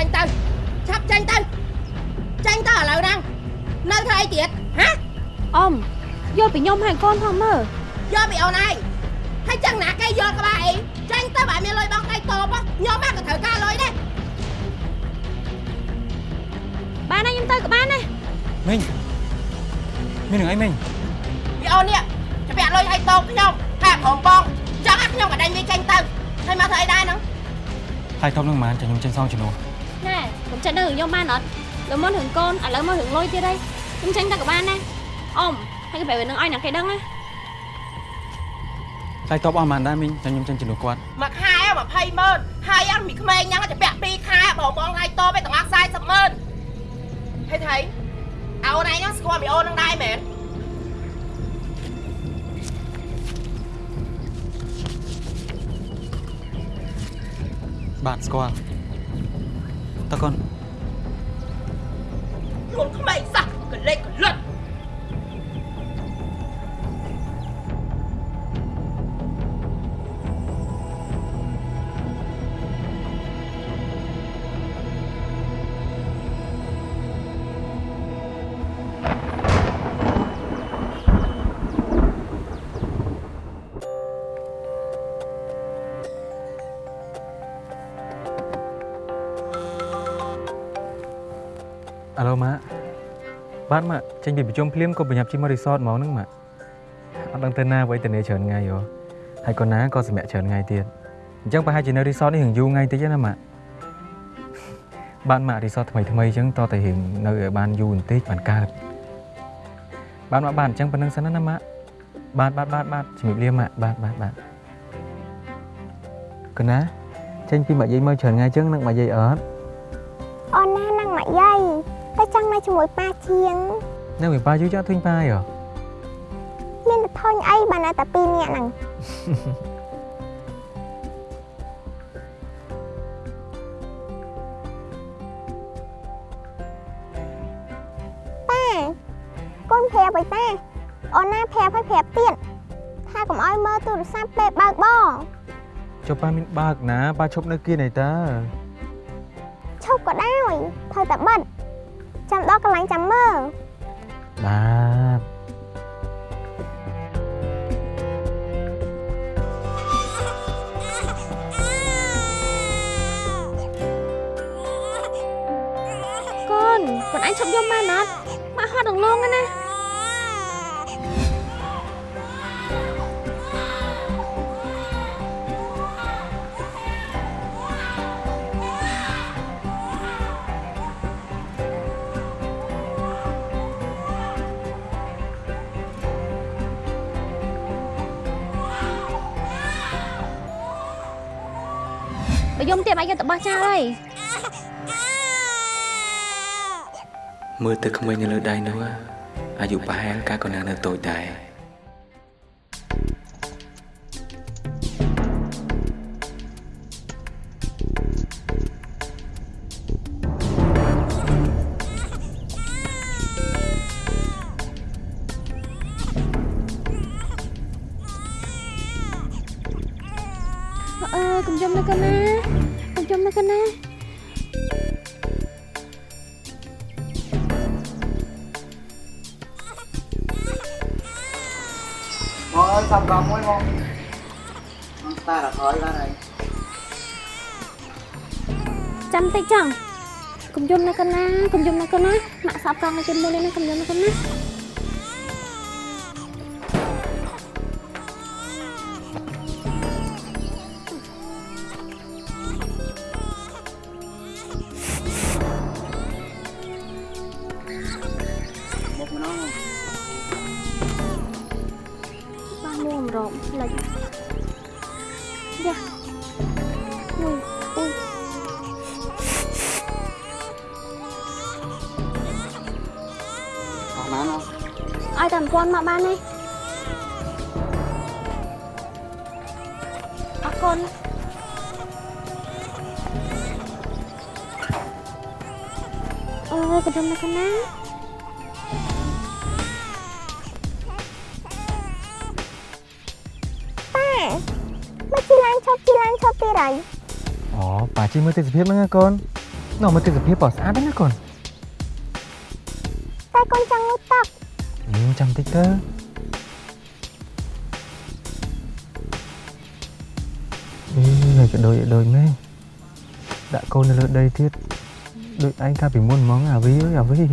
ចេញទៅឆាប់ចេញទៅចេញទៅឥឡូវហ្នឹងនៅធ្វើអីទៀតហ៎អ៊ំយកពីខ្ញុំហើយកូនផងមើលយកពីអូនឯងហើយចឹងណាគេយកក្បាលអីចេញទៅបើមានលុយបងដៃតបខ្ញុំមកក៏ត្រូវការលុយដែរបានហើយខ្ញុំទៅក៏បានដែរមីងមាននឹងអីមីងពីអូននេះច្បាក់លុយឲ្យតបខ្ញុំតែព្រមបងចង់ឲ្យខ្ញុំក៏ដេញវាចេញទៅហើយមកធ្វើអីដែរហ្នឹងហើយតបនឹងម៉ានចាំខ្ញុំចេញសងជំនួស ណែខ្ញុំចេញទៅរឿងខ្ញុំបានអត់លើមុនរឿងកូនឥឡូវមករឿងលុយទៀតហើយខ្ញុំចេញទៅក៏បានដែរអ៊ំហើយគេប្រាប់នឹងឲ្យអ្នកគេដឹងណាហើយតបអស់ម៉ានដែរមីងចាំខ្ញុំចេញជំនួសគាត់មួយខែ20ម៉ឺនហើយអាមីក្មេងហ្នឹងច្បាក់2ខែបងបងដៃតបឯទាំងអស់40ម៉ឺនហើយថៃអូនឯងហ្នឹងស្គាល់មីអូនហ្នឹងដែរមែនបាទស្គាល់ តើកូនខ្លួនក្មេងសោះកលេចកលិត អាឡូម៉ាបាទម៉ាចេញពីប្រជុំភ្លាមក៏ប្រញាប់ជិះមករីសតហ្មងហ្នឹងម៉ាអត់ដឹងទៅណាអ្វីទៅនេះច្រើនថ្ងៃហ៎ហើយក៏ណាក៏សម្រាប់ច្រើនថ្ងៃទៀតអញ្ចឹងប្រហែលជានៅរីសតនេះរឿងយូរថ្ងៃតិចណាម៉ាបាទម៉ារីសតថ្មីថ្មីអញ្ចឹងតតែរឿងនៅឲ្យបានយូរបន្តិចបានកើតបាទម៉ាបាទអញ្ចឹងប៉ុណ្្នឹងសិនណាម៉ាបាទបាទបាទបាទជំរាបលាម៉ាបាទបាទបាទកណាចេញពីមកយាយមើលច្រើនថ្ងៃអញ្ចឹងនឹងមកយាយអត់អូនណានឹងម៉ាក់យាយ តែចង់នៅជាមួយប៉ាជាងនៅមួយប៉ាយូរចោលឃើញប៉ាយហ៎មានតែធុញអីបើនៅតែពីរនាក់ហ្នឹងប៉ាកូនប្រាប់ឲ្យតាអូនណាប្រាប់ឲ្យប្រាប់ទៀតថាកុំឲ្យមើលទូរស័ព្ទពេលបើកបងចុះប៉ាមានបើកណាប៉ាឈប់នៅគៀនអីតាឈប់ក៏ដោយត្រូវតែបិទ ចាំដល់កន្លែងចាំមើលបាទកូនខ្លួនឯងឈប់យំបានអត់មកហត់ដងលងណា យំទៀតអាចយកទៅបោះចោលហើយមើលទៅក្មេងនៅលើដៃនោះអាយុប្រហែលកាលក៏ណានៅតូចដែរ យសាប់កង់មួយមកមកតារអើយបានហើយចាំតិចចង់កុំយំណាកូនណាកុំយំណាកូនណាម៉ាក់សាប់កង់នៅជាមួយនេះណាកុំយំណាកូនណា បានទេអរគុណអើយកុំយំណាកូនណាប៉ាមកជីឡានឈប់ជីឡានឈប់ទៀតហើយអូប៉ាជិះមើលទេសភាពហ្នឹងណាកូននាំមកទិដ្ឋភាពបោះស្អាតណាស់កូនតែកូនចង់ងូតទឹកអឺ ចាំតិចទៅអឺហើយក៏ដូចដូចមែនដាក់កូននៅលើដីទៀតដូចឯងកាលពីមុនហ្មងអាវីអើយអាវីហេ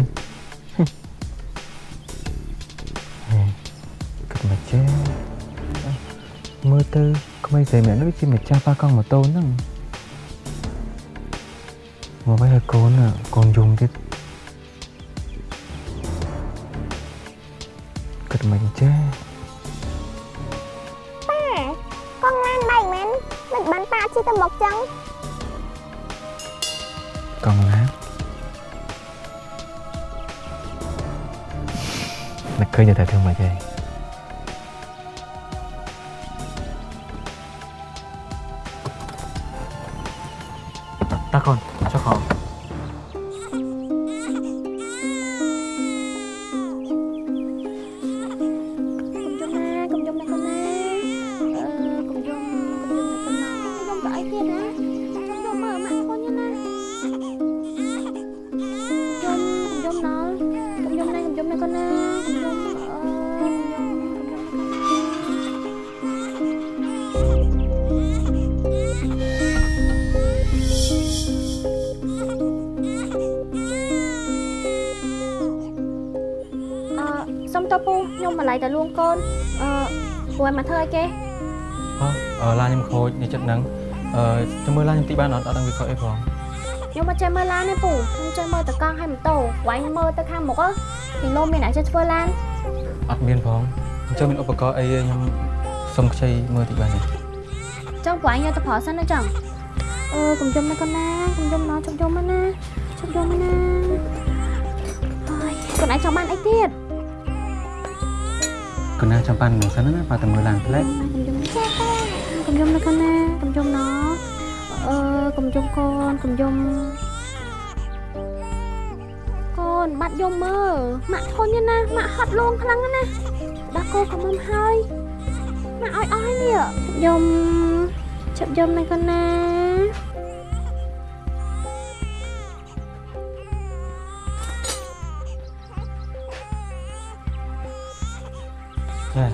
គិតមកចេះមើលទៅក្មេងស្រីម្នាក់នោះជាម្ចាស់ប៉ាកង់ម៉ូតូហ្នឹងមកវិញឲ្យកូនណាកូនយំទៀត មិនចេះប៉ាកង់ឡានបែកមែនមិនបានប៉ាជិះទៅមុខចឹងកង់ឡាននឹកឃើញតែធ្វើមកចេះតា យំណាកុំយំណាកូនណាកុំយំអឺយំអឺសុំតើពូខ្ញុំម្លាយតែលួងកូនអឺពូឲ្យមកធ្វើអីគេអូអឺឡានខ្ញុំខូចនេះចិត្តហ្នឹងអឺចាំមើលឡានខ្ញុំតិចបានអត់អត់ដឹងវាខូចអីផងខ្ញុំមកចេះមើលឡានទេពូខ្ញុំចេះមើលតកង់ឲ្យម៉ូតូវាយមើលទៅខាងមុខ ពីលោមានអ្នកចេះធ្វើឡានអត់មានផងអញ្ចឹងមានឧបករណ៍អីទេខ្ញុំសុំខ្ចីមើលតិចបានទេចង់ពួកឯងយកទៅប្រើសិនណាចឹងអឺកុំយំណាកូនណាកុំយំណាជប់យំណាជប់យំណាអើយកូនឯងចង់បានអីទៀតកូនណាចាំបានមួយសិនណាប៉ាតែមើលឡានផ្លែកកុំយំណាកូនណាកុំយំណាអឺកុំយំកូនកុំយំកូ នបាត់យំមើលម៉ាក់ធន់ទេណាម៉ាក់ហត់លងខ្លាំងណាស់ដាក់កូនកុំមហើយម៉ាក់ឲ្យអស់ហើយនេះយំជប់យំណាកូនណាចា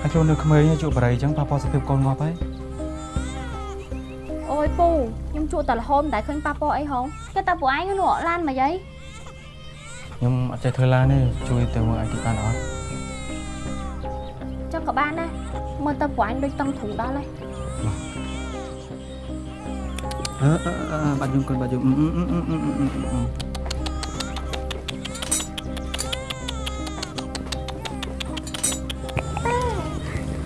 ហើយចូលនៅក្មេងជួបបរិយអញ្ចឹងប៉ាប៉ោសុខភាពកូនងាប់ហើយអូយពូខ្ញុំជួតែរហូតមិនដែលឃើញប៉ះពាល់អីហងគេតែពួកឯងនោះឡានមកយាយ ខ្ញុំអត់ចេះធ្វើឡានទេជួយទៅមើលឲ្យតិចបានអត់ចុះក៏បានដែរមើលទៅពួកឯងដូចតឹងធូរដល់ហើយអឺអឺអឺបាត់យំកូនបាត់យំអឺអឺអឺអឺអឺអឺ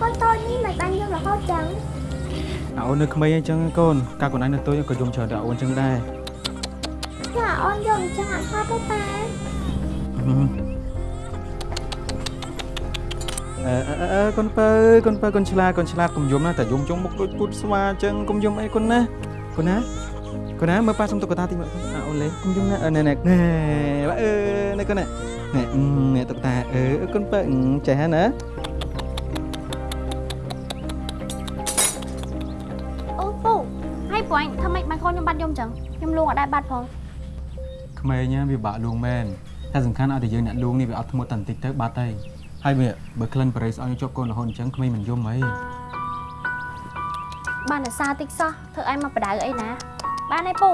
កូនតូចនេះមិនបានយំរហូតចឹងអាអូននៅក្មេងអញ្ចឹងកូនកាលកូនឯងនៅតូចក៏យំច្រើនដែរអូនអញ្ចឹងដែរ អឺអឺអឺកូនពៅកូនពៅកូនឆ្លាតកូនឆ្លាតកុំយំណាតែយំចុងមុខដូចពុតស្វាអញ្ចឹងកុំយំអីកូនណាកូនណាកូនណាមើលប៉ាសុំតុក្កតាតិចមើលអាអូនលេងកុំយំណាអឺណែណែណែបាទអឺណែកូនណាណែណែតុក្កតាអឺកូនពៅចេះហ៎ណាអូពូហើយពួកឯងធ្វើម៉េចបានកូនខ្ញុំបាត់យំចឹងខ្ញុំលងអត់ដែរបាត់ផងក្មេងណាវាបាក់លួងមែនតែសំខាន់ឲ្យតែយើងអ្នកលួងនេះវាអត់ធ្មត់តែបន្តិចទៅបាត់ទៅ ហើយវាបើក្លិនបរិយស្អុយជាប់កូនរហូតអញ្ចឹងក្មេងមិនយំអីបានតែសារតិចសោះធ្វើឯងមកបដៅអីណា បានទេពូ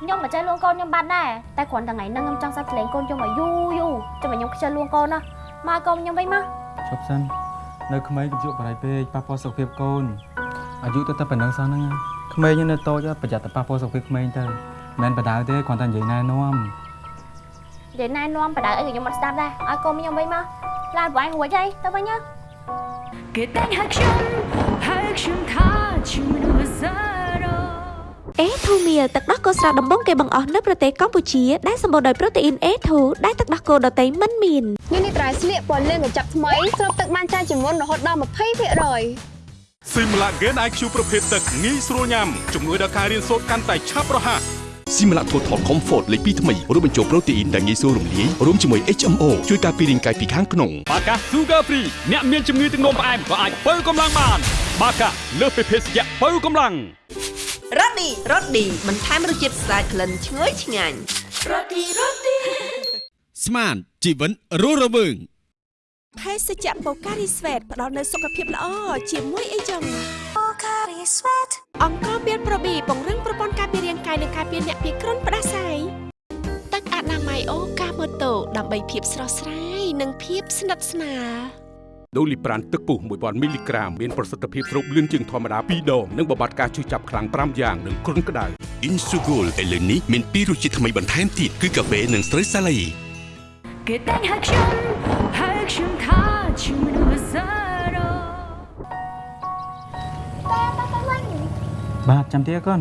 ខ្ញុំមិនចេះលួងកូនខ្ញុំបាត់ដែរតែគ្រាន់តែថ្ងៃហ្នឹងខ្ញុំចង់សាច់ភ្លេងកូនខ្ញុំឲ្យយូរយូរចាំឲ្យខ្ញុំខ្ជិលលួងកូនណាមកកូនខ្ញុំវិញមកឈប់សិននៅក្មេងកុំជក់បរិយពេកប៉ះពាល់សុខភាពកូនអាយុទៅតែប៉ុណ្្នឹងសោះហ្នឹងក្មេងនៅតូចប្រយ័ត្នតែប៉ះពាល់សុខភាពក្មេងទៅមិនមែនបដៅទេគ្រាន់តែនិយាយណែនាំនិយាយណែនាំបដៅអីក៏ខ្ញុំអត់ស្ដាប់ដែរឲ្យកូនខ្ញុំវិញមក ឡានពួកឯងរួចហើយទៅវិញណាគេតែងហៅខ្ញុំហៅខ្ញុំថាជាមនុស្សសារ៉ូអេធូមៀលទឹកដោះគោស្រស់ដំបងគេបង្អស់នៅប្រទេសកម្ពុជាដែលសម្បូរដោយប្រូតេអ៊ីន A2 ដែលទឹកដោះគោដតៃមិនមាននេះនេះត្រៃស្លៀកពណ៌លឿងកញ្ចប់ថ្មីស្រូបទឹកបានច្រើនជាងមុនរហូតដល់20%។ Sim Lagen IQ ប្រភេទទឹកងាយស្រួលញ៉ាំជំនួយដល់ការរៀនសូត្រកាន់តែឆាប់រហ័ស ស៊ីម៉ាឡា Total Comfort លេខ2ថ្មីរួមបញ្ចូលប្រូតេអ៊ីនដែលងាយស្រួលរំលាយរួមជាមួយ HMO ជួយការពាររាងកាយពីខាងក្នុងបាកា Sugar Free អ្នកមានជំងឺទឹកនោមផ្អែមក៏អាចបើកម្លាំងបាន បាកាលើសពីភេសជ្ជៈបើកម្លាំងរ៉ូឌីរ៉ូឌីបន្ថែមរសជាតិស្អាតក្លិនឈ្ងុយឆ្ងាញ់រ៉ូឌីរ៉ូឌីស្មានជីវិតរស់រវើង ភេសជ្ជៈបូការីស្វេតផ្ដល់នូវសុខភាពល្អជាមួយអីចឹងបូការីស្វេតអង្គមានប្រូប៊ីពង្រឹងប្រព័ន្ធការពាររាងកាយនិងការពារអ្នកពីគ្រុនផ្ដាសាយទឹកអនាម័យអូកាម៉ូតូដើម្បីភាពស្រស់ស្រាយនិងភាពស្និទ្ធស្នាលដូលីប្រានទឹកពុះ1000មីលីក្រាមមានប្រសិទ្ធភាពស្រូបលឿនជាងធម្មតា2ដងនិងបំបត្តិការឈឺចាប់ខ្លាំង5យ៉ាងនិងគ្រុនក្តៅ Insugol ឥឡូវនេះមានពីររសជាតិថ្មីបន្ថែមទៀតគឺកាហ្វេនិងស្រូវសាឡៃគេតែងហៅខ្ញុំហៅខ្ញុំ បាទចាំទៀតកូន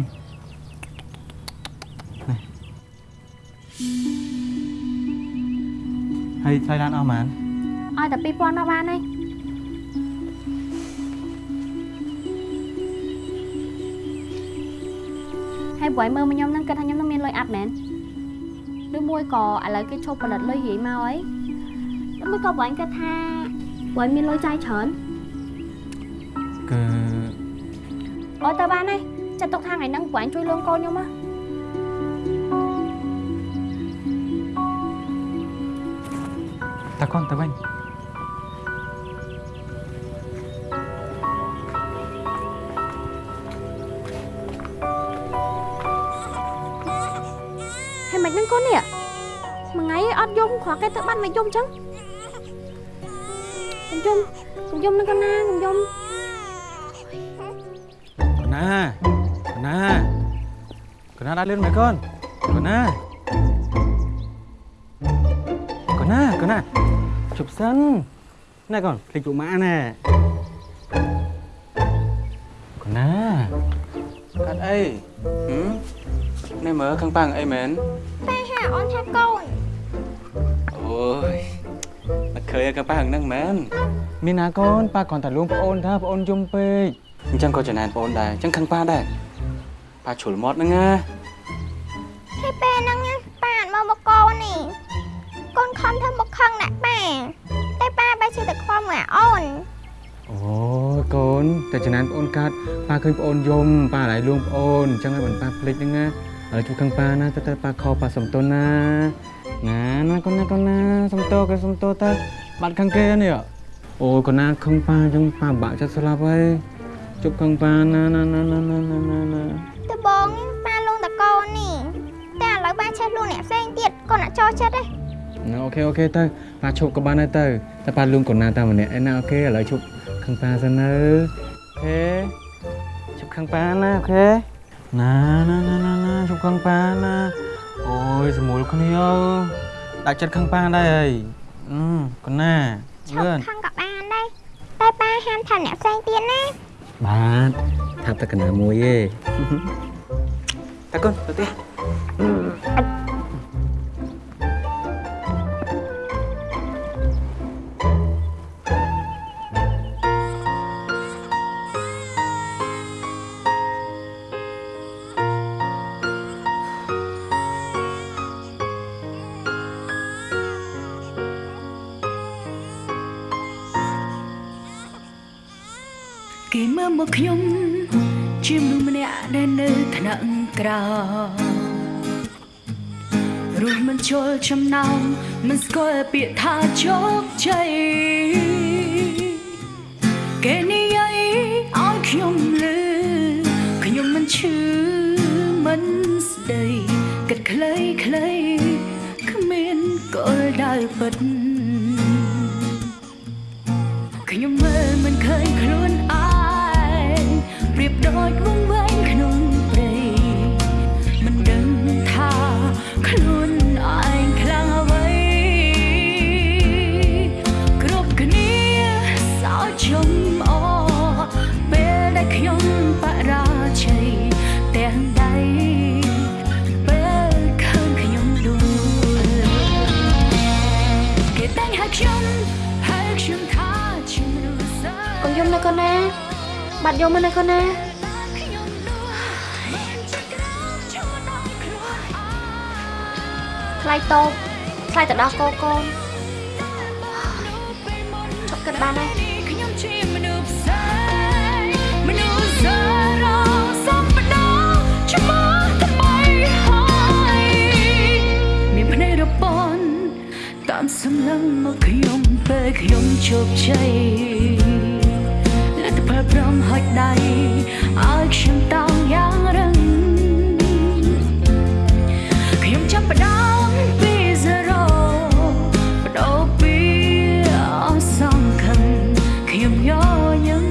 ហើយថ្លៃឡានអស់ហ្មងឲ្យតែ2000មកបានហើយហើយប្រយមើលមកខ្ញុំហ្នឹងគិតថាខ្ញុំនឹងមានលុយអាប់មែនឬមួយក៏ឥឡូវគេឈប់ផលិតលុយរាយមកអីឬមួយក៏ប្រយគិតថាប្រយមានលុយចាយច្រើនគឺ អូទៅបានហើយចាត់ទុកថាថ្ងៃហ្នឹងប្រយជួយលួងកូនខ្ញុំមកតាកូនទៅវិញហើយមិនហ្នឹងកូននេះមួយថ្ងៃអត់យំគ្រាន់តែទៅបាត់មិនយំចឹងកុំយំកុំយំនឹងកណាកុំយំកូន ណាកូនណាកូនណាដាក់លឿនមែនកូនកូនណាកូនណាកូនណាជប់សិនណែកូនភ្លេចពួកម៉ាក់ណែកូនណាកាត់អីហឹមនេះមើលខាងប៉ាំងអីមែនតែហាអូនថាកូនអូយមកឃើញកាប៉ាហ្នឹងមែនមានណាកូនប៉ាគ្រាន់តែលួងប្អូនថាប្អូនយំពេក អញ្ចឹងក៏ចំណានប្អូនដែរអញ្ចឹងខឹងប៉ាដែរប៉ាជ្រុលមាត់ហ្នឹងណាហើយពេលហ្នឹងណាប៉ាអត់មកមកកូននេះកូនខំធ្វើមកខឹងណាស់ប៉ាតែប៉ាបែរជាតែខ្វល់មើលអូនអូយកូនតែចំណានប្អូនកាត់ប៉ាឃើញប្អូនយំប៉ា lại លួងប្អូនអញ្ចឹងឲ្យបងប៉ាភ្លេចហ្នឹងណាឥឡូវជួបខឹងប៉ាណាទៅទៅប៉ាខប៉ាសំទោសណាណាណាកូនណាកូនណាសំទោសក៏សំទោសទៅបាត់ខឹងគេនេះអូយកូនណាខឹងប៉ាអញ្ចឹងប៉ាបាក់ចិត្តស្លាប់ហើយ ជប់ខាងបានណាណាណាណាណាណាណាតបងបានលងតកូននេះតែឥឡូវបានឆេះលងអ្នកផ្សេងទៀតកូនអត់ចោះចិត្តទេណាអូខេអូខេទៅប៉ាឈប់ក៏បានដែរទៅតែប៉ាលងកូនណាតាមម្នាក់ឯណាអូខេឥឡូវឈប់ខាងប៉ាសិនទៅអូខេឈប់ខាងប៉ាណាអូខេណាណាណាណាណាឈប់ខាងប៉ាណាអូយសមួលគ្នាអើដាក់ចិត្តខាងប៉ាដែរអីកូនណាឈប់ខាងក៏បានដែរតែប៉ាហាមថាអ្នកផ្សេងទៀតណា បាទថាប់តែកណាមួយទេតាកូនទៅផ្ទះគេ ក់ក្រោមរស់មិនជុលចំណោមមិនស្គាល់ពាក្យថាជោគជ័យគេនិយាយឲ្យខ្ញុំលឺខ្ញុំមិនឈឺមិនស្ដីគិតខ្លីខ្លីគ្មានគោលដៅពិតខ្ញុំមើលមិនឃើញខ្លួន បាត់យកមកណាកូនណាថ្លៃតូបថ្លៃទៅដោះកូនកូនចុកគិតបានហើយខ្ញុំជាមនុស្សផ្សេងមនុស្សសារោសំបដោឈ្មោះថ្មីហើយមានភ្នែករពន់តាមសម្លឹងមកខ្ញុំពេលខ្ញុំជោគជ័យ លទ្ធផលព្រមហុចដៃឲ្យខ្ញុំតោងយ៉ាងរឹងខ្ញុំចាប់ផ្ដើមពី zero បដូរពីអសង្ឃឹមខ្ញុំញញឹម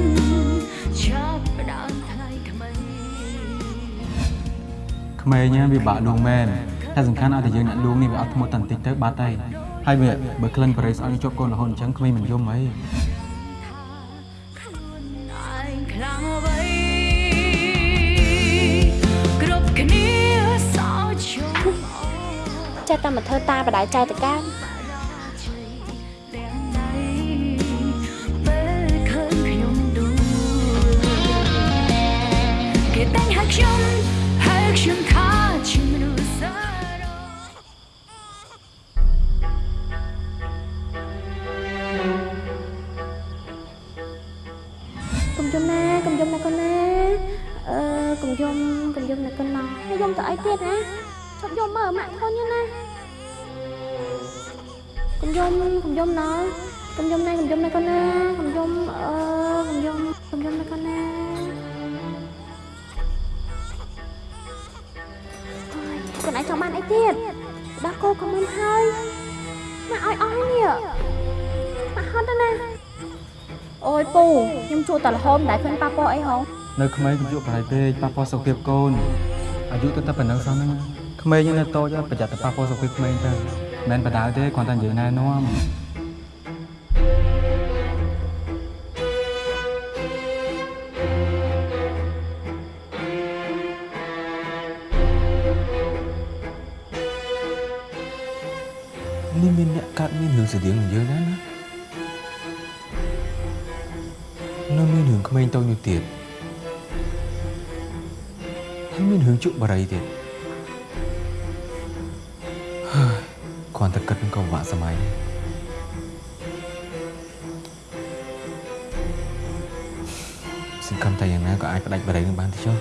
ចាប់ផ្ដើមថ្លៃថ្មីក្មេងណាវាបាក់លួងមែនតែសំខាន់ឲ្យតែយើងអ្នកលួងនេះវាអត់ធ្មត់តែបន្តិចទៅបាត់ហើយហើយវាបើក្លិនបរិសឲ្យជាប់កូនរហូតអញ្ចឹងក្មេងមិនយំអី ចេះតែមកធ្វើតាបដៅចៅតកាមទាំងដៃពេលឃើញខ្ញុំដួលគេតែងហៅខ្ញុំហៅខ្ញុំថាជាមនុស្សសារ៉ូកុំយំណាកុំយំណាកូនណាអឺកុំយំកុំយំណាកូនណាហើយយំទៅអីទៀតណា ឈប់យំមើលម៉ាក់ធន់ណាកុំយំកុំយំណាកុំយំណាកុំយំណាកូនណាកុំយំអឺកុំយំកុំយំណាកូនណាអូយកូនឯងចង់បានអីទៀតដល់គោក៏មិនហើយម៉ាក់ឲ្យអស់នេះម៉ាក់ហត់ទៅណាអូយពូខ្ញុំជួតែរហូតមិនដែលឃើញប៉ាប៉អីហងនៅក្មេងកុំយកបរិយពេកប៉ះពាល់សុខភាពកូនអាយុទៅតែប៉ុណ្ណឹងសោះហ្នឹង ក្មេងនៅតូចប្រយ័ត្នតែប៉ះពាល់សុខភាពក្មេងទៅមិនមែនបដៅទេគ្រាន់តែនិយាយណែនាំនេះមានអ្នកកាត់មានរឿងស្តៀងនឹងយើងដែរណានៅមានរឿងក្មេងតូចនោះទៀតហើយមានរឿងជក់បរិយទៀត គ្រាន់តែគិតនឹងក៏ពិបាកសម័យសង្ឃឹមតែយ៉ាងណាក៏អាចផ្ដាច់បរិយនឹងបានទៅចុះ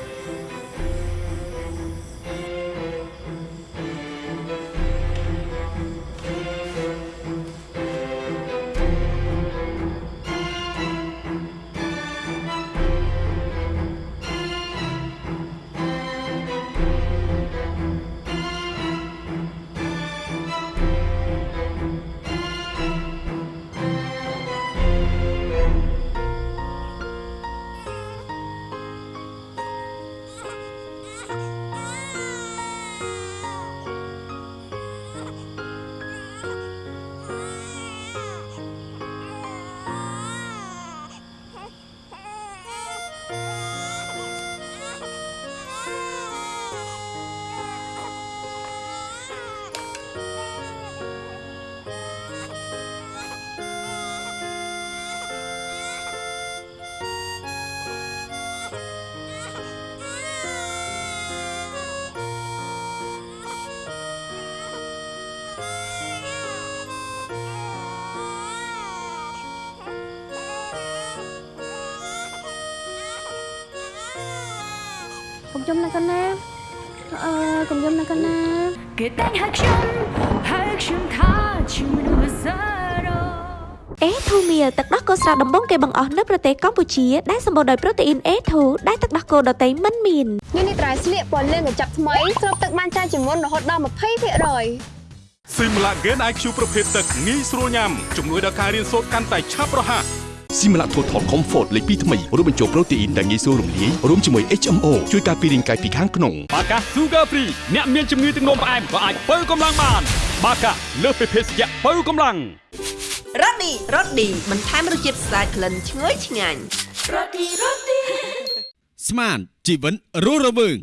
កុំយំណាកូនណាគេតែងហៅខ្ញុំហៅខ្ញុំថាជាមនុស្សសារ៉ូអេធូមៀលទឹកដោះគោស្រស់ដំបងគេបង្អស់នៅប្រទេសកម្ពុជាដែលសម្បូរដោយប្រូតេអ៊ីន A2 ដែលទឹកដោះគោដតៃមិនមានញ៉ាំនេះត្រៃស្លៀកពណ៌លឿងកញ្ចប់ថ្មីស្រូបទឹកបានច្រើនជាងមុនរហូតដល់20%។ Simla Gen IQ ប្រភេទទឹកងាយស្រួលញ៉ាំជំនួយដល់ការរៀនសូត្រកាន់តែឆាប់រហ័ស ស៊ីម៉ាឡា Total Comfort លេខ2ថ្មីរួមបញ្ចូលប្រូតេអ៊ីនដែលងាយស្រួលរំលាយរួមជាមួយ HMO ជួយការពាររាងកាយពីខាងក្នុងបាកា Sugar Free អ្នកមានជំងឺទឹកនោមផ្អែមក៏អាចបើកម្លាំងបាន បាកាលើសពីភេសជ្ជៈបើកម្លាំងរ៉ូឌីរ៉ូឌីបន្ថែមរសជាតិស្អាតក្លិនឈ្ងុយឆ្ងាញ់រ៉ូឌីរ៉ូឌីស្មានជីវិតរស់រវើង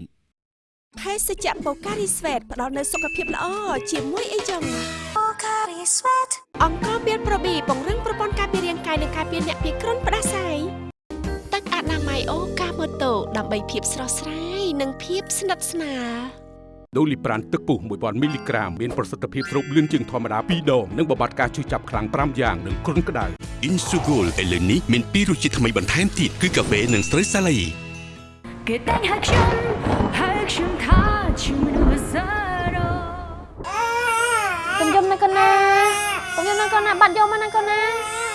ភេសជ្ជៈបូការីស្វេតផ្ដល់នូវសុខភាពល្អជាមួយអីចឹងបូការីស្វេតអង្គមានប្រូប៊ីពង្រឹងប្រព័ន្ធការពាររាងកាយនិងការពារអ្នកពីគ្រុនផ្ដាសាយទឹកអនាម័យអូកាម៉ូតូដើម្បីភាពស្រស់ស្រាយនិងភាពស្និទ្ធស្នាលដូលីប្រានទឹកពុះ1000មីលីក្រាមមានប្រសិទ្ធភាពស្រូបលឿនជាងធម្មតា2ដងនិងបំបត្តិការឈឺចាប់ខ្លាំង5យ៉ាងនិងគ្រុនក្តៅ Insugol ឥឡូវនេះមានពីររសជាតិថ្មីបន្ថែមទៀតគឺកាហ្វេនិងស្រូវសាឡៃគេតែងហៅខ្ញុំហៅខ្ញុំ ណាកូនណាកុំយំណាកូនណាបាត់យកមកណាកូនណា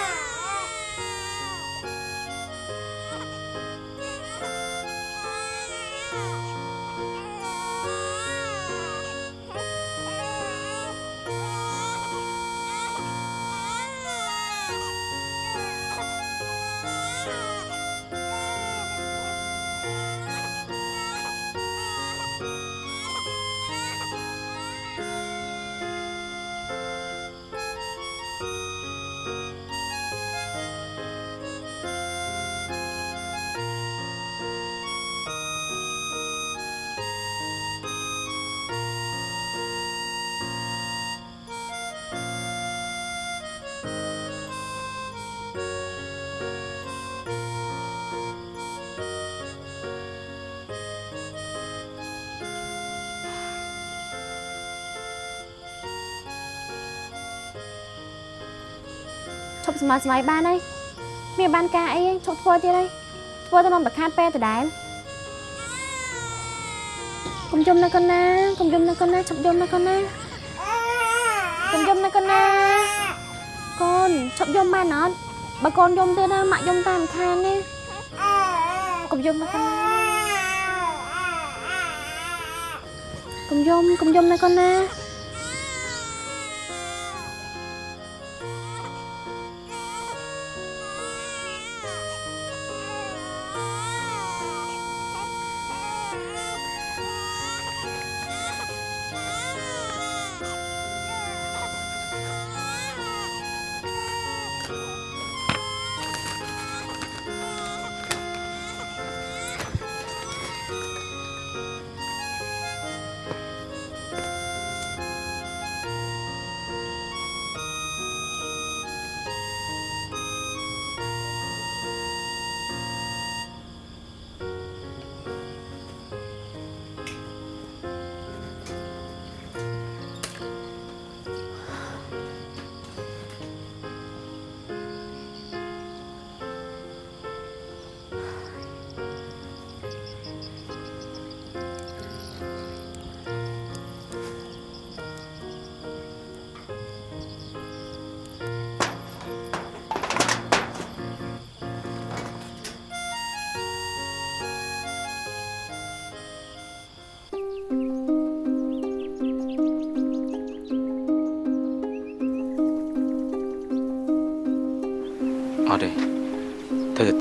ប់ស្មើស្មៃបានហើយមានបានការអីឈប់ធ្វើទៀតហើយធ្វើទៅនំតខាតពេលដដែលកុំយំណាកូនណាកុំយំណាកូនណាឈប់យំណាកូនណាកុំយំណាកូនណាកូនឈប់យំបានអត់បើកូនយំទៀតណាម៉ាក់យំតាមខាននេះកុំយំណាកូនណាកុំយំកុំយំណាកូនណា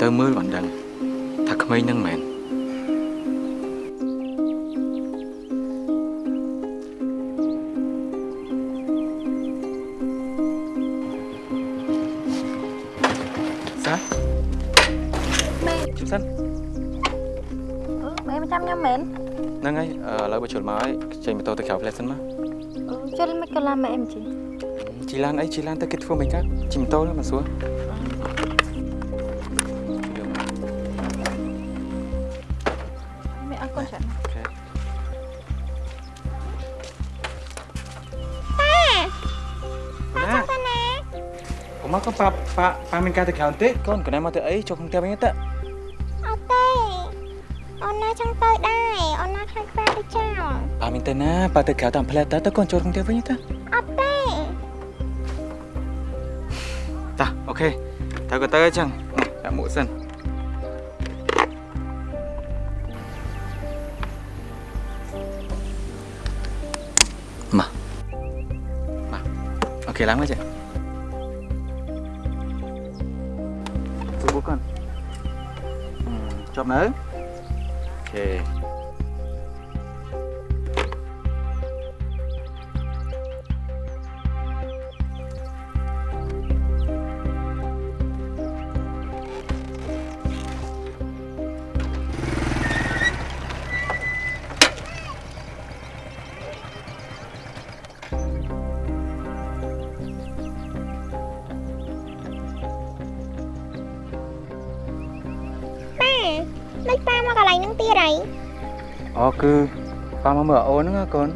ទៅមើលបានដឹងថាក្មេងហ្នឹងមែនសាម៉ែជិះសិនម៉ែមិនចាំខ្ញុំមែនហ្នឹងហើយអឺឥឡូវបើជុលមកហើយចេញម៉ូតូទៅក្រៅផ្លែសិនមកជិលមិនក៏ឡាម៉ែអមជីជីឡានអីជីឡានទៅគេធ្វើមិនកើតជិះម៉ូតូទៅមកសួរម៉ែ ប៉ាប៉ាប៉ាមានការទៅក្រៅបន្តិចកូនកណែមកទៅអីចូលក្នុងផ្ទះវិញទៅអត់ទេអូនណាចង់ទៅដែរអូនណាខ្លាចប៉ាទៅចោលប៉ាមានទៅណាប៉ាទៅក្រៅតាមផ្លែតើទៅកូនចូលក្នុងផ្ទះវិញទៅអត់ទេតាអូខេទៅក៏ទៅអញ្ចឹងនេះដាក់មួកសិនមកមកអូខេឡើងមកចេះ ប់នៅអូខេ គឺប៉ាមកមើលអូនហ្នឹងណាកូន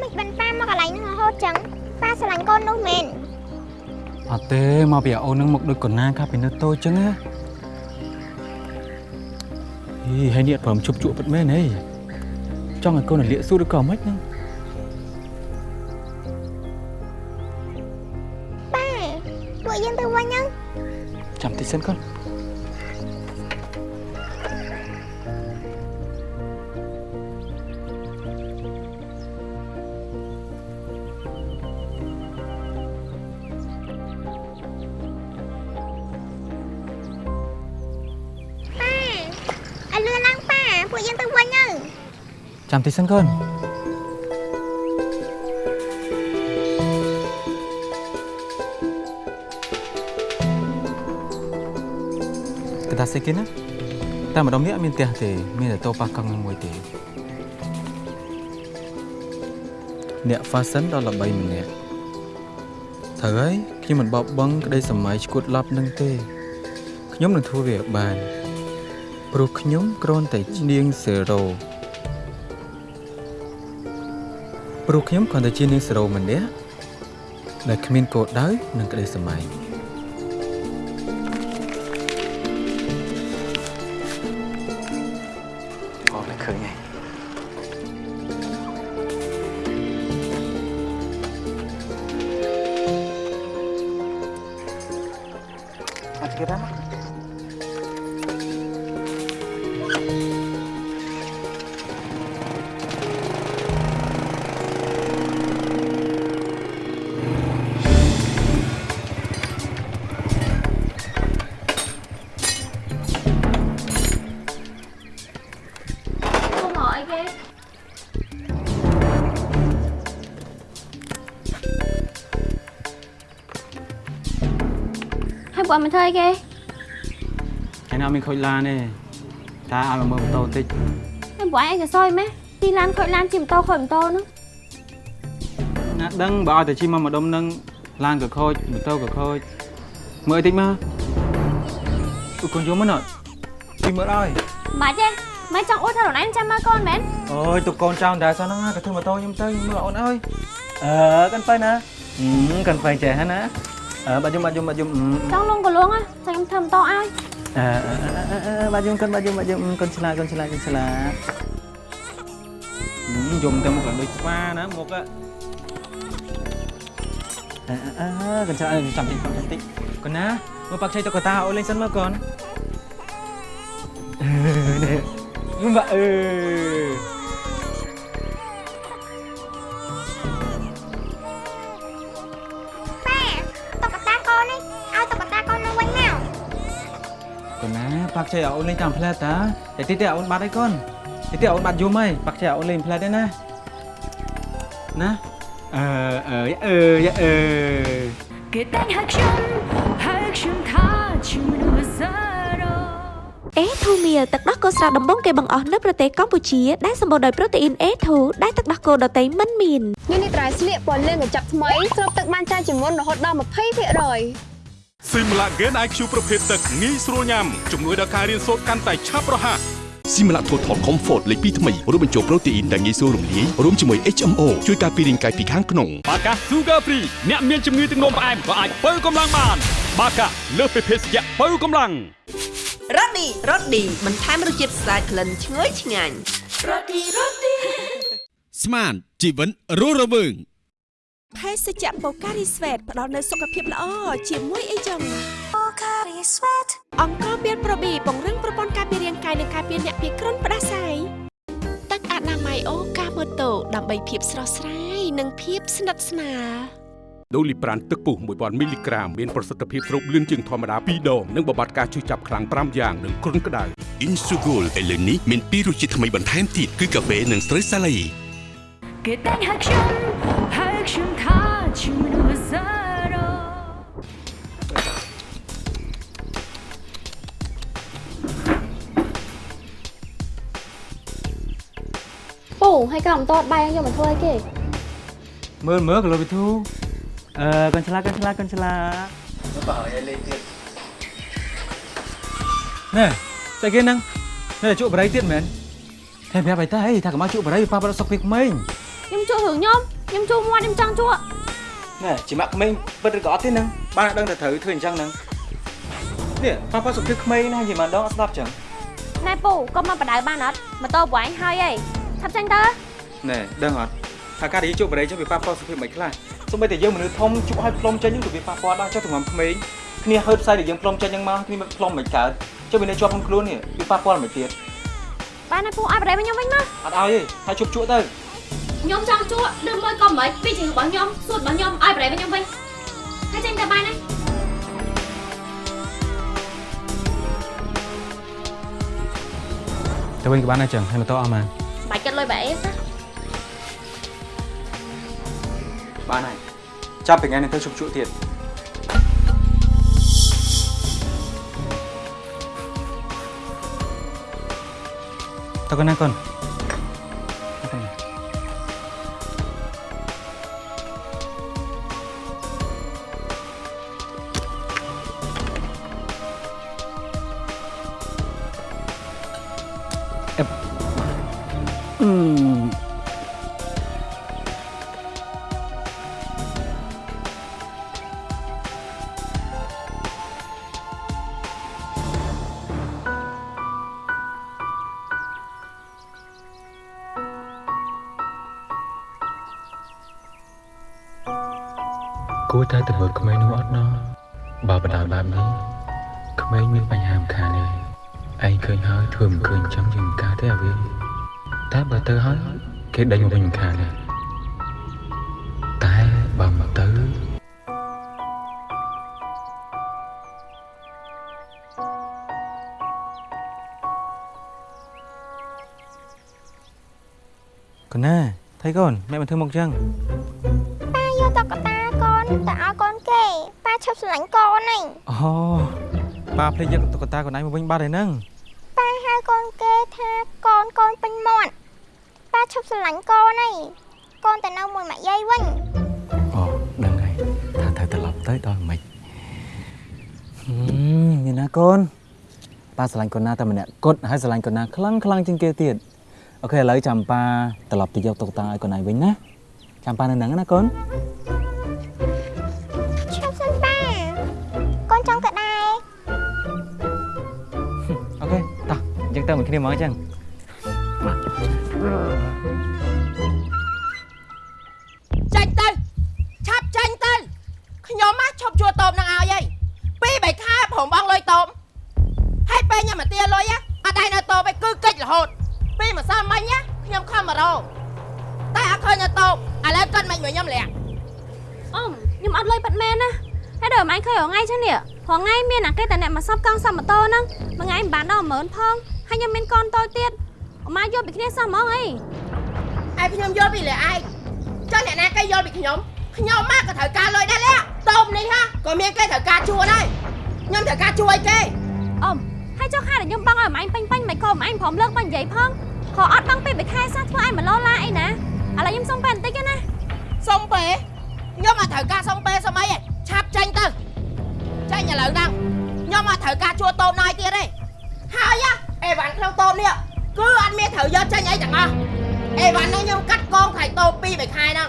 មិនបានប៉ាមកកន្លែងហ្នឹងរហូតចឹងប៉ាស្រឡាញ់កូននោះមែនអត់ទេមកពីអូនហ្នឹងមកដូចកូនណាកាពីនៅតូចចឹងណាហីហើយនេះព្រមជប់ជក់ពិតមែនហីចង់ឲ្យកូនលាកសួរឬក៏មិនហ្នឹងប៉ាពួកយើងទៅវិញហ្នឹងចាំតិចសិនកូន ចាំតិចសិនកូនកតាសេគេណាតែម្ដងនេះអត់មានផ្ទះទេមានតែតោប៉ះកង់នឹងមួយទេអ្នក fashion ដ៏ល្បីម្នាក់ត្រូវហើយខ្ញុំមិនបោកបង់ក្តីសម័យឈួតឡប់នឹងទេខ្ញុំនឹងធ្វើវាឲ្យបានព្រោះខ្ញុំគ្រាន់តែជានាងសេរ៉ូ ព្រោះខ្ញុំគ្រាន់តែជានាងសេរ៉ូម្នាក់ដែលគ្មានគោលដៅនិងក្តីសម័យ ហើយពួកអត់មិនធ្វើអីគេឯណាមានខូចឡានទេតាឲ្យមកមើលម៉ូតូតិចហើយពួកឯងក៏សយម៉េះទីឡានខូចឡានជិះម៉ូតូខូចម៉ូតូហ្នឹងណាដឹងបើឲ្យតែជិះមកម្ដុំនឹងឡានក៏ខូចម៉ូតូក៏ខូចមើលតិចមកអ៊ុកូនយំមកណត់ជិះមើលឲ្យបាច់ទេមិនចង់អួតថាខ្លួនឯងចាំមើលកូនមែនអូយទុកកូនចោលតែសោះហ្នឹងក៏ធ្វើម៉ូតូខ្ញុំទៅខ្ញុំមើលអូនអើយអឺកាន់ទៅណាហឹមកាន់ទៅចេះហ្នឹងណា អឺបាត់យំបាត់យំបាត់យំចង់លងក៏លងហ៎តែខ្ញុំធ្វើម៉ូតូឲ្យអឺបាត់យំកាន់បាត់យំបាត់យំកូនឆ្លាតកូនឆ្លាតកូនឆ្លាតយំទៅមុខដូចស្វាណាមុខអឺអឺកូន នណាប៉ាក់ឆៃអូនលេងតាមផ្លែតាតែតិចទៀតអូនបាត់ហើយកូនតិចទៀតអូនបាត់យំហើយប៉ាក់ឆៃអូនលេងផ្លែទេណាណាអឺអឺអឺអឺគេតែងហៅខ្ញុំហៅខ្ញុំថាជាមនុស្សសារ៉ូអេធូមៀលទឹកដោះគោស្រស់ដំបងគេបង្អស់នៅប្រទេសកម្ពុជាដែលសម្បូរដោយប្រូតេអ៊ីន A2 ដែលទឹកដោះគោដតៃមិនមានញ៉ាំនេះត្រៃស្លៀកពណ៌លឿងកញ្ចប់ថ្មីស្រូបទឹកបានច្រើនជាងមុនរហូតដល់20%។ Simulagen IQ ប្រភេទទឹកងាយស្រួលញ៉ាំជំនួយដល់ការរៀនសូត្រកាន់តែឆាប់រហ័សស៊ីម៉ាឡា Total Comfort លេខ2ថ្មីរួមបញ្ចូលប្រូតេអ៊ីនដែលងាយស្រួលរំលាយរួមជាមួយ HMO ជួយការពាររាងកាយពីខាងក្នុងបាកា Sugar Free អ្នកមានជំងឺទឹកនោមផ្អែមក៏អាចបើកម្លាំងបានបាកាលើសពីភេសជ្ជៈបើកម្លាំងរ៉ូឌីរ៉ូឌីបន្ថែមរសជាតិស្អាតក្លិនឈ្ងុយឆ្ងាញ់រ៉ូឌីរ៉ូឌីស្មានជីវិតរស់រវើង ភេសជ្ជៈបូការីស្វេតផ្ដល់នូវសុខភាពល្អជាមួយអីចឹងបូការីស្វេតអង្គមានប្រូប៊ីពង្រឹងប្រព័ន្ធការពាររាងកាយនិងការពារអ្នកពីគ្រុនផ្ដាសាយទឹកអនាម័យអូកាម៉ូតូដើម្បីភាពស្រស់ស្រាយនិងភាពស្និទ្ធស្នាលដូលីប្រានទឹកពុះ1000មីលីក្រាមមានប្រសិទ្ធភាពស្រូបលឿនជាងធម្មតា2ដងនិងបំបត្តិការឈឺចាប់ខ្លាំង5យ៉ាងនិងគ្រុនក្តៅ Insugol ឥឡូវនេះមានពីររសជាតិថ្មីបន្ថែមទៀតគឺកាហ្វេនិងស្រូវសាឡៃគេតែងហៅខ្ញុំហៅខ្ញុំ ពូហើយកោម៉ូតូបាយយកមកធ្វើអីគេមើលមើលគីឡូវិធូអឺកូនឆ្លាតកូនឆ្លាតកូនឆ្លាតមើលបើឲ្យលេងទៀតណែស្អីគេហ្នឹងនេះជក់បរិយទៀតមែនតែប្រាប់ឲ្យតាអីថាកុំឲ្យជក់បរិយប៉ះប្រសុខពីក្មេងខ្ញុំជក់រឿងខ្ញុំខ្ញុំជួមាត់ខ្ញុំចង់ជក់ណែជាម៉ាក់ក្មេងពិតឬក៏អត់ទេហ្នឹងបានដឹងតែត្រូវធ្វើអញ្ចឹងហ្នឹងនេះប៉ះប្រសុខពីក្មេងណានិយាយមកដងអត់ស្ដាប់ចឹងណែពូកុំមកបដៅបានអត់ម៉ូតូពួកឯងហើយអី ថាប់ចាញ់តើណែដឹងអត់ថាការដែលយើងជក់បរិយចឹងវាប៉ះប្រសុខពីមិនខ្លះសូម្បីតែយើងមនុស្សធំជក់ឲ្យផ្លុំចេញហ្នឹងក៏វាប៉ះពាល់ដែរចុះតម្រាំក្មេងគ្នាហឺតផ្សាយដែលយើងផ្លុំចេញហ្នឹងមកគ្នាមិនផ្លុំមិនកើតចុះវានៅជាប់ក្នុងខ្លួននេះវាប៉ះពាល់មិនទៀតបានហើយពូឲ្យបដិមកខ្ញុំវិញមកអត់ឲ្យទេហើយជប់ជក់ទៅខ្ញុំចង់ជួលើមួយក៏មិនពីជារបស់ខ្ញុំសួតរបស់ខ្ញុំឲ្យបដិមកខ្ញុំវិញហើយចេញទៅបានហើយទៅវិញក៏បានដែរចឹងហើយម៉ូតូអស់ម៉ាន បាច់គិតលុយបែអេសណាបានហើយចាប់ពីថ្ងៃ តែបើទៅហើយគេដេញមកវិញមិនខានទេតែបើមកទៅកូនណាថៃកូនម៉ែមិនធ្វើមកចឹងប៉ាយកតុក្កតាកូនទៅឲ្យកូនគេប៉ាឈប់ស្រឡាញ់កូនហ្នឹងអូប៉ាភ្លេចយកតុក្កតាកូនឯងមកវិញបាត់ហើយហ្នឹងប៉ាហៅកូនគេថា កូនកូនពេញមាត់ប៉ាឈប់ស្រឡាញ់កូនហើយកូនទៅនៅមួយម៉ាក់យាយវិញអូដឹងហើយថាត្រូវត្រឡប់ទៅដល់មិនហឹមមានណាកូនប៉ាស្រឡាញ់កូនណាតែម្នាក់គត់ហើយស្រឡាញ់កូនណាខ្លាំងខ្លាំងជាងគេទៀតអូខេឥឡូវចាំប៉ាត្រឡប់ទៅយកតុក្កតាឲ្យកូនឯងវិញណាចាំប៉ានៅហ្នឹងណាកូនឈប់សិនប៉ាកូនចង់ទៅដែរអូខេតោះអញ្ចឹងទៅមួយគ្នាមកអញ្ចឹង ចាញ់ទៅឆាប់ចាញ់ទៅខ្ញុំមកឈប់ជួតូបនឹងឲ្យហើយពីរបីខែព្រមបងលុយតូបហើយពេលញ៉ាំមកទាលុយហ៎អត់ដៃនៅតូបឯងគឺកិច្ចរហូត ពីម្សិលមិញណាខ្ញុំខំមករកតែអត់ឃើញនៅតូបឥឡូវគាត់មិនមកខ្ញុំលាក់អ៊ំខ្ញុំអត់លុយប៉ាត់មែនណាហើយដល់ម៉ែឃើញរងៃចឹងនេះរងៃមានអាគេតែអ្នកមកសັບកង់សັບម៉ូតូហ្នឹងមួយថ្ងៃមិនបានដល់10000ផងហើយខ្ញុំមានកូនតូចទៀត អ៊ំម៉ាយកពីគ្នាសោះហ្មងអីឯងខ្ញុំយល់ពីលើឯងចុះអ្នកណាគេយល់ពីខ្ញុំខ្ញុំមកក៏ត្រូវការលុយដែរលាក់តូបនេះហាក៏មានគេត្រូវការជួដែរខ្ញុំត្រូវការជួយគេអ៊ំហើយចុះខែដែលខ្ញុំបង់ឲ្យម៉ែពេញពេញមិនក៏ម៉ែព្រមលើកមកនិយាយផងខអត់បង់ពីមួយខែសោះធ្វើឲ្យមកលោឡាអីណាឥឡូវខ្ញុំសុំពេលបន្តិចទេណាសុំពេលខ្ញុំអត់ត្រូវការសុំពេលសុំអីទេឆាប់ចេញទៅចេញឥឡូវហ្នឹងខ្ញុំអត់ត្រូវការជួតូបណយទៀតទេហើយណាអេវ៉ាន់ក្នុងតូបនេះ គឺអត់មានត្រូវយកចេញអីទាំងអស់អេវ៉ាន់ហ្នឹងខ្ញុំកាត់កងថ្លៃតូបពីរបីខែហ្នឹង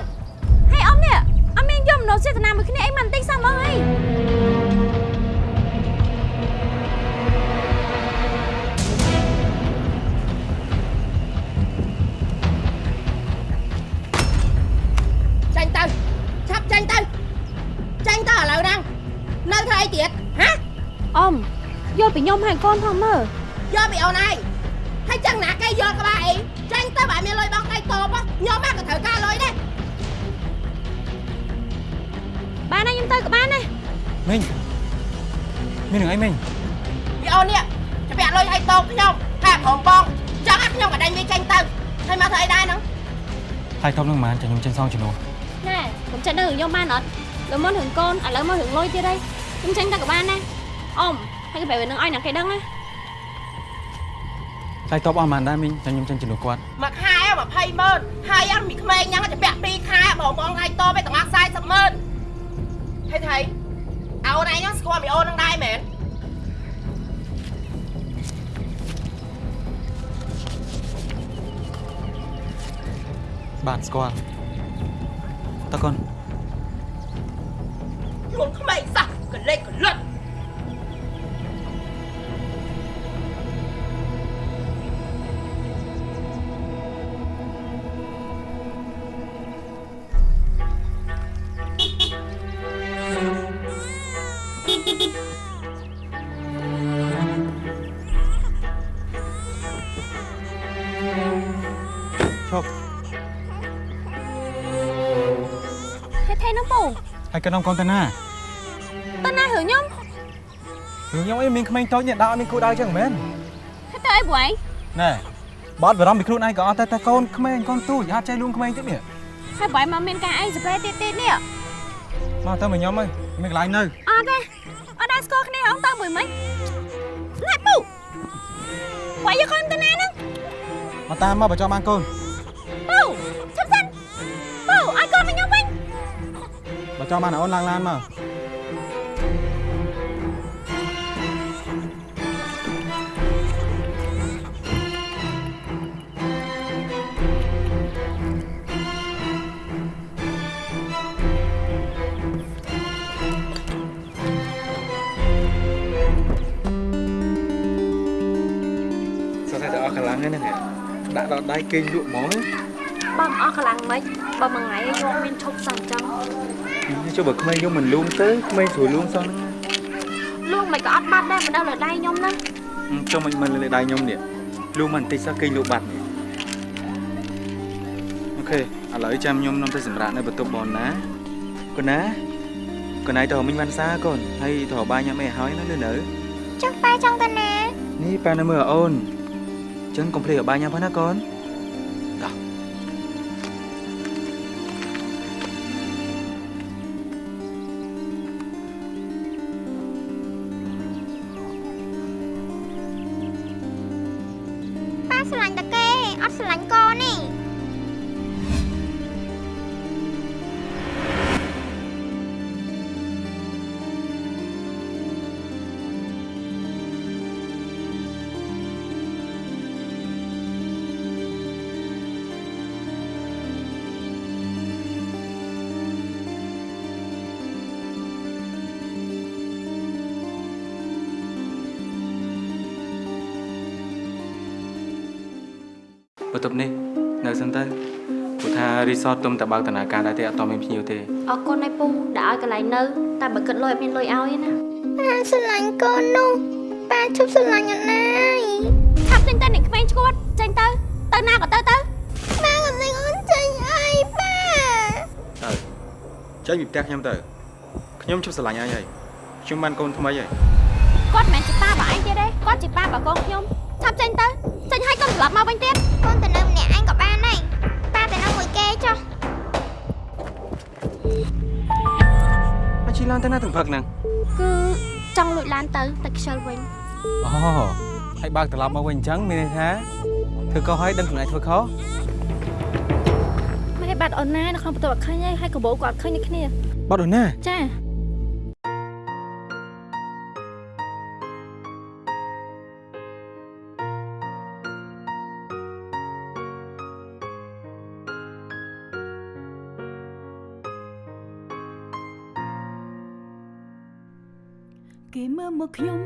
ហើយអ៊ំនេះអត់មានយកមនោចេតនាមួយគ្នាអីមិនបន្តិ ចសោះហ្មងអីចេញទៅឆាប់ចេញទៅចេញទៅឥឡូវហ្នឹងនៅធ្វើអីទៀតហ៎អ៊ំយកពីខ្ញុំហើយកូនផងមើលយកពីអូនឯងហើយចឹងណាគេយកក្បាលអីចេញទៅបើមានលុយបងដៃតបខ្ញុំមកក៏ត្រូវការលុយដែរបានហើយខ្ញុំទៅក៏បានដែរមីងមាននឹងអីមីងពីអូននេះច្បាក់លុយឲ្យតបខ្ញុំតែព្រមបងចឹងឲ្យខ្ញុំក៏ដេញវាចេញទៅហើយមកធ្វើអីដែរហ្នឹងហើយតបនឹងម៉ានចាំខ្ញុំចេញសងជំនួសណែខ្ញុំចេញទៅរឿងខ្ញុំបានអត់លើមុនរឿងកូនឥឡូវមករឿងលុយទៀតហើយខ្ញុំចេញទៅក៏បានដែរអ៊ំហើយក៏បែបនឹងឲ្យអ្នកគេដឹងណា ហើយតបអស់ម៉ានដែរមីងចាំខ្ញុំចេញជំនួសគាត់មួយខែ20ម៉ឺនហើយអត់មានក្មេងញ៉ាំច្បាក់2ខែបងបងឲ្យតបឯទាំងអស់40ម៉ឺនហើយថៃអូនឯងហ្នឹងស្គាល់មីអូនហ្នឹងដែរមែនបាទស្គាល់តើកូនខ្លួនក្មេងសោះកលេចកលិត ហេថេនោះពូហើយកណ្ដុំកូនតាណាតើណារឿងខ្ញុំរឿងខ្ញុំអីមានក្មេងតូចនេះដាក់អត់មានគូដៅចឹងមែនហេទៅអីបងឯងណែបើអត់បារម្ភពីខ្លួនឯងក៏អត់តែតែកូនក្មេងកូនទូចហាត់ចេះលួងក្មេងទៀតនេះហើយបងឯងមកមានការអីសប្រេទៀតទៀតនេះមកទៅមកខ្ញុំអើយមានកន្លែងនៅអត់ទេអត់ដែរស្គាល់គ្នាហងទៅមួយមិញណែពូវាយយកខ្លួនទៅណាហ្នឹងមកតាមមកបើចង់បានកូនពូឈប់សិនពូ បើចង់បានអូនឡើងឡានមកសោះតែអស់កម្លាំងហ្នឹងដាក់ដល់ដៃគេងលក់ហ្មងបើមិនអស់កម្លាំងមិនបើមួយថ្ងៃយកមានឈប់សិនចឹង ចុះបើក្មេងខ្ញុំមិនលួងទៅក្មេងស្រួលលួងសោះលួងមិនក៏អត់បាត់ដែរមិនដល់លើដៃខ្ញុំហ្នឹងចុះមិនមិនលើដៃខ្ញុំនេះលួងមិនបន្តិចសោះគេងលក់បាត់នេះអូខេឥឡូវចាំខ្ញុំនាំទៅសម្រាប់នៅបន្ទប់បងណាកូនណាកូនណៃទៅមិញបានសាកូនហើយទៅបាយញ៉ាំអីឲ្យហើយណានៅនៅចុះប៉ាចង់ទៅណានេះប៉ានៅមើលអូនអញ្ចឹងកុំភ្លេចឲ្យបាយញ៉ាំផងណាកូន សតទុំតែបើកដំណើរការដែរទេអត់តមានភ្ញៀវទេអរគុណឯពូដែលឲ្យកន្លែងនៅតែបើគិតលុយអត់មានលុយឲ្យទេណាប៉ាស្រឡាញ់កូននោះប៉ាជប់ស្រឡាញ់អត់ណាយឆាប់ចេញទៅអ្នកក្មេងឈួតចេញទៅទៅណាក៏ទៅទៅម៉ែកំលេងអូនចេញអីប៉ាទៅចេញពីផ្ទះខ្ញុំទៅខ្ញុំជប់ស្រឡាញ់ហើយហើយខ្ញុំបានកូនថ្មីហើយគាត់មិនមែនជាប៉ាបើឯងទៀតទេគាត់ជាប៉ាបើកូនខ្ញុំឆាប់ចេញទៅចេញឲ្យកូនត្រឡប់មកវិញទៀតកូនទៅនៅម្នាក់ឯងក៏បាន ឡានទៅណាទាំងផឹកហ្នឹងគឺចង់លួចឡានទៅតែខ្ជិលវិញអូហើយបើកត្រឡប់មកវិញអញ្ចឹងមានន័យថាធ្វើកុសហើយដឹងខ្លួនឯងធ្វើខុសមិនឲ្យបាត់អូនណានៅក្នុងបន្ទប់អត់ឃើញទេហើយកបោក៏អត់ឃើញដូចគ្នាបាត់អូនណាចា មើលមកខ្ញុំ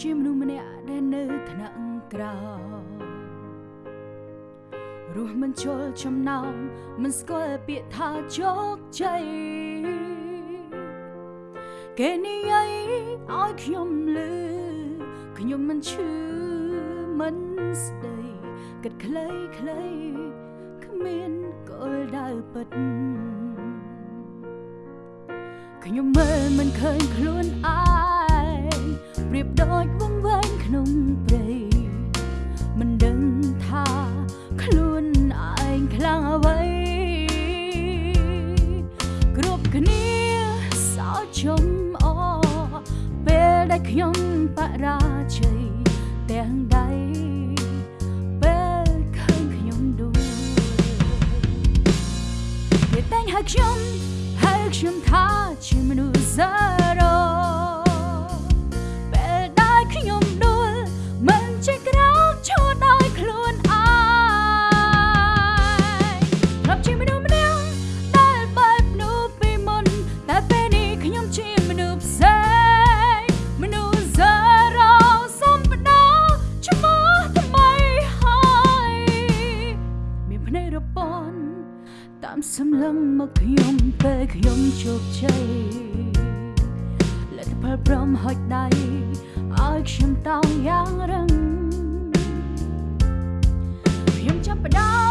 ជាមនុស្សម្នាក់ដែលនៅថ្នាក់ក្រោមរស់មិនជល់ចំណោមមិនស្គាល់ពាក្យថាជោគជ័យគេនិយាយឲ្យខ្ញុំលឺខ្ញុំមិនឈឺមិនស្ដីគិតខ្លីខ្លីគ្មានគោលដៅពិតខ្ញុំមើលមិនឃើញខ្លួនឯងប្រៀបដូចវង្វេងក្នុងព្រៃមិនដឹងថាខ្លួនឯងខ្លាំងអ្វីគ្រប់គ្នាសោកជុំអពេលដែលខ្ញុំបរាជ័យទាំងដៃពេលឃើញខ្ញុំដួលគេតែងហៅខ្ញុំហើយខ្ញុំថាជាមនុស្ស ពេលខ្ញុំជោគជ័យលទ្ធផលព្រមហុចដៃឲ្យខ្ញុំតោងយ៉ាងរឹងខ្ញុំចាប់ផ្ដើម